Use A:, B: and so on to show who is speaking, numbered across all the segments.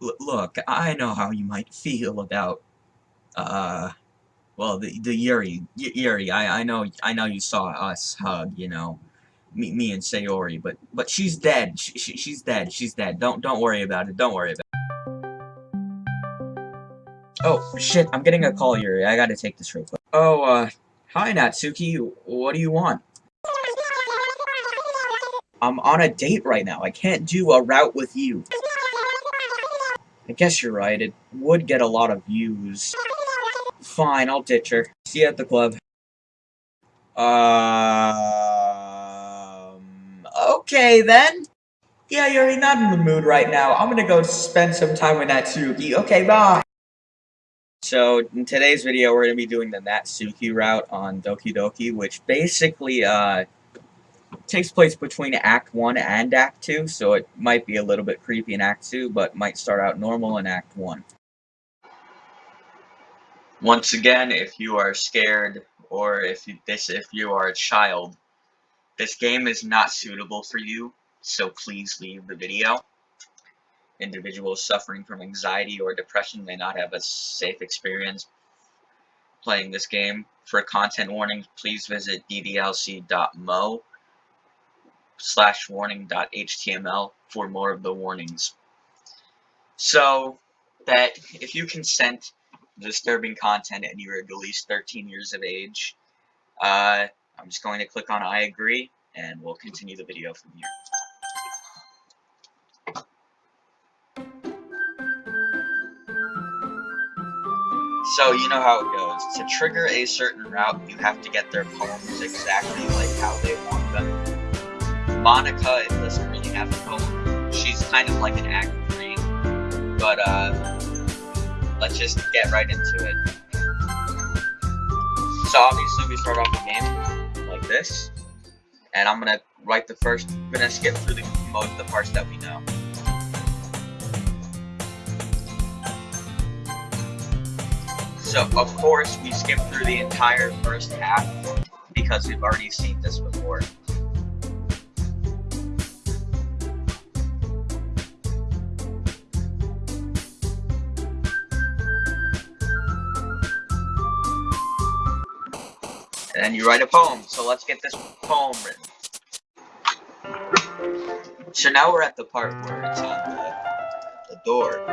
A: Look, I know how you might feel about, uh, well, the the Yuri, y Yuri. I I know I know you saw us hug, you know, me me and Sayori, but but she's dead. She, she she's dead. She's dead. Don't don't worry about it. Don't worry about. It. Oh shit! I'm getting a call, Yuri. I gotta take this real quick. Oh, uh, hi Natsuki. What do you want? I'm on a date right now. I can't do a route with you. I guess you're right, it would get a lot of views. Fine, I'll ditch her. See you at the club. Um... Okay, then. Yeah, you're not in the mood right now. I'm gonna go spend some time with Natsuki. Okay, bye! So, in today's video, we're gonna be doing the Natsuki route on Doki Doki, which basically, uh, takes place between Act 1 and Act 2, so it might be a little bit creepy in Act 2, but might start out normal in Act 1. Once again, if you are scared, or if you, this if you are a child, this game is not suitable for you, so please leave the video. Individuals suffering from anxiety or depression may not have a safe experience playing this game. For content warnings, please visit ddlc.moe slash warning.html for more of the warnings. So that if you consent disturbing content and you're at least 13 years of age, uh, I'm just going to click on I agree and we'll continue the video from here. So you know how it goes. To trigger a certain route, you have to get their poems exactly like how they want them. Monika doesn't really have a poem. She's kind of like an act three, but uh, let's just get right into it. So obviously we start off the game like this, and I'm gonna write the first, I'm gonna skip through the, most of the parts that we know. So of course we skip through the entire first half because we've already seen this before. And then you write a poem. So let's get this poem written. So now we're at the part where it's on the, the door.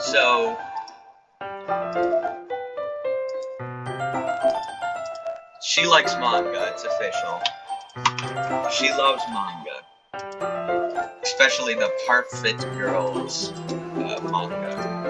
A: So she likes manga, it's official. She loves manga. Especially the Perfect Girls uh, manga.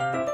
A: うん。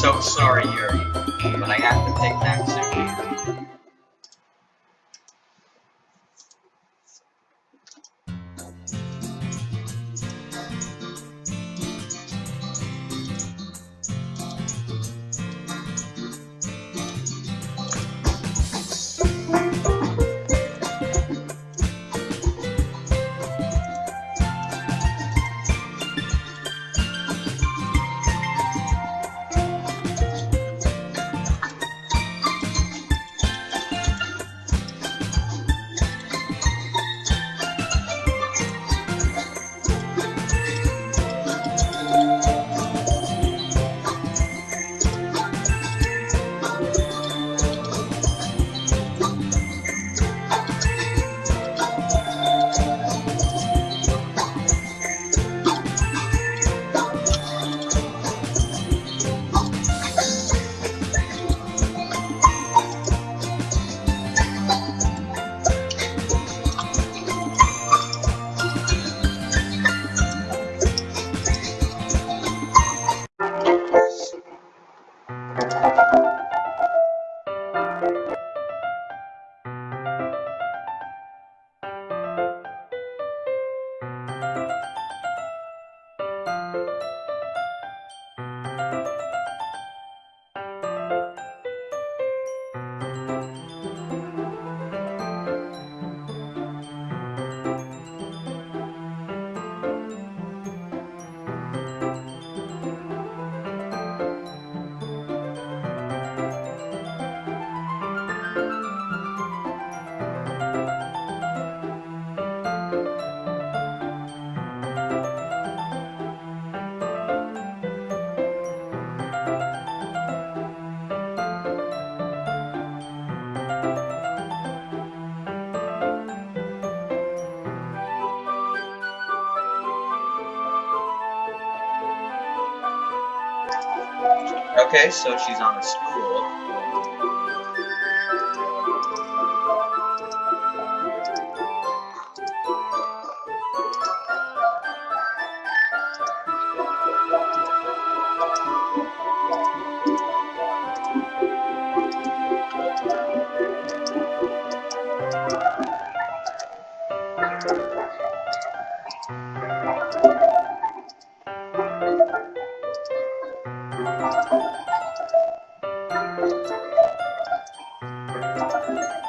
A: So sorry, Yuri, but I have to pick Natsuki. Okay, so she's on a stool. Well,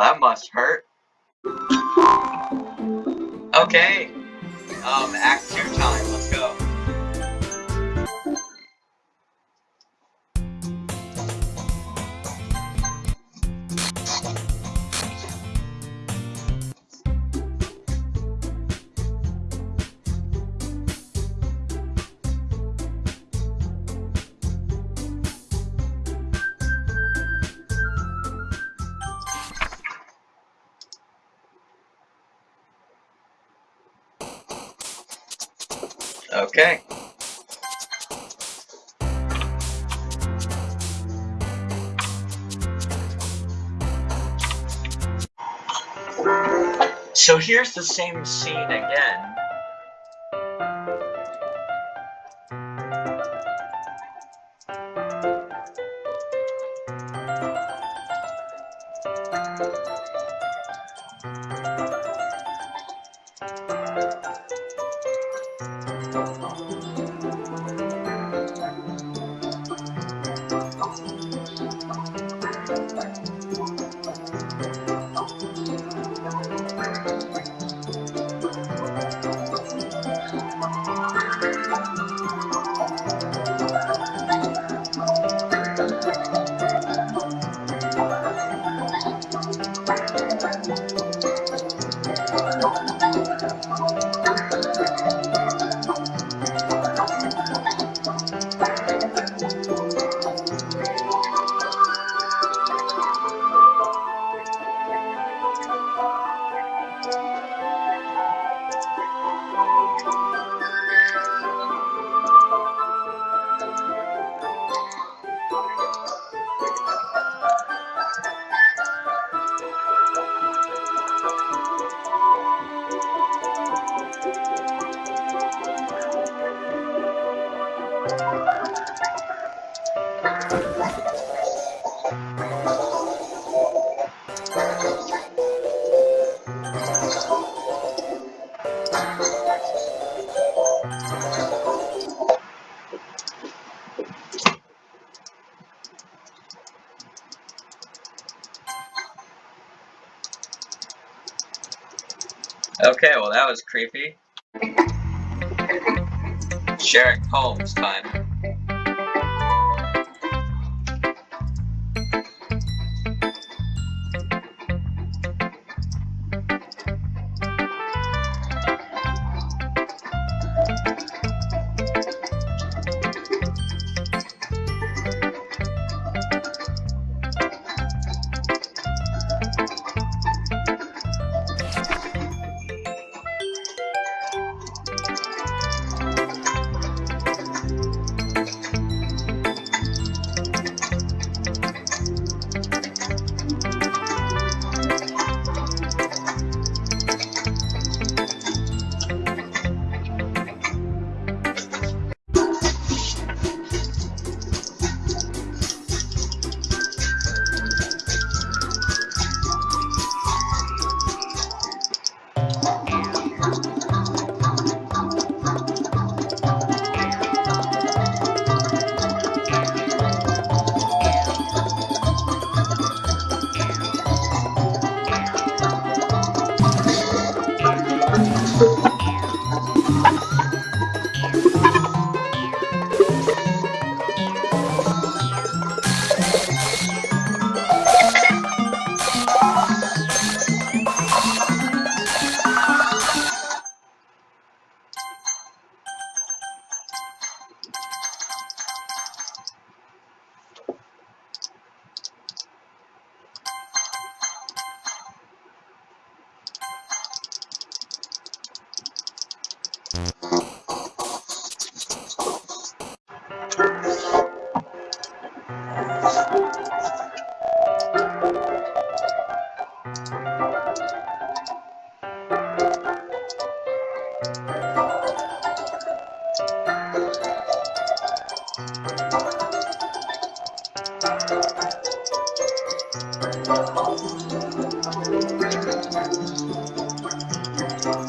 A: that must hurt. Okay. Um, Act 2 time, Okay. So here's the same scene again. Okay, well that was creepy. Sharing Holmes time.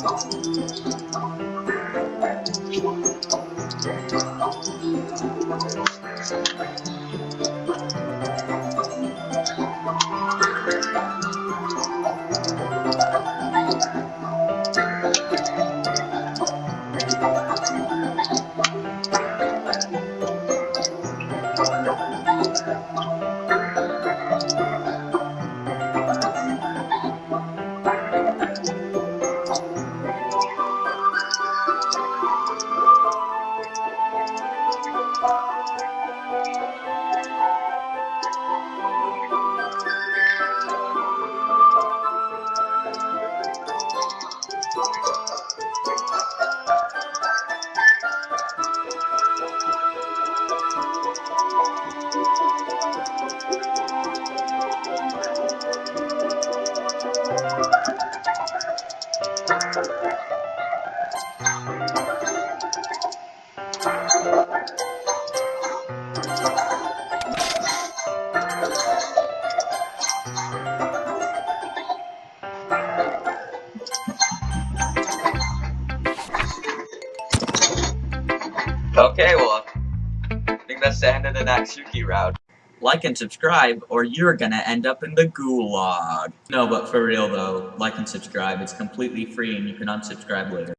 A: Thank you. Okay, well, I think that's the end of the Natsuki route. Like and subscribe, or you're gonna end up in the gulag. No, but for real though, like and subscribe. It's completely free and you can unsubscribe later.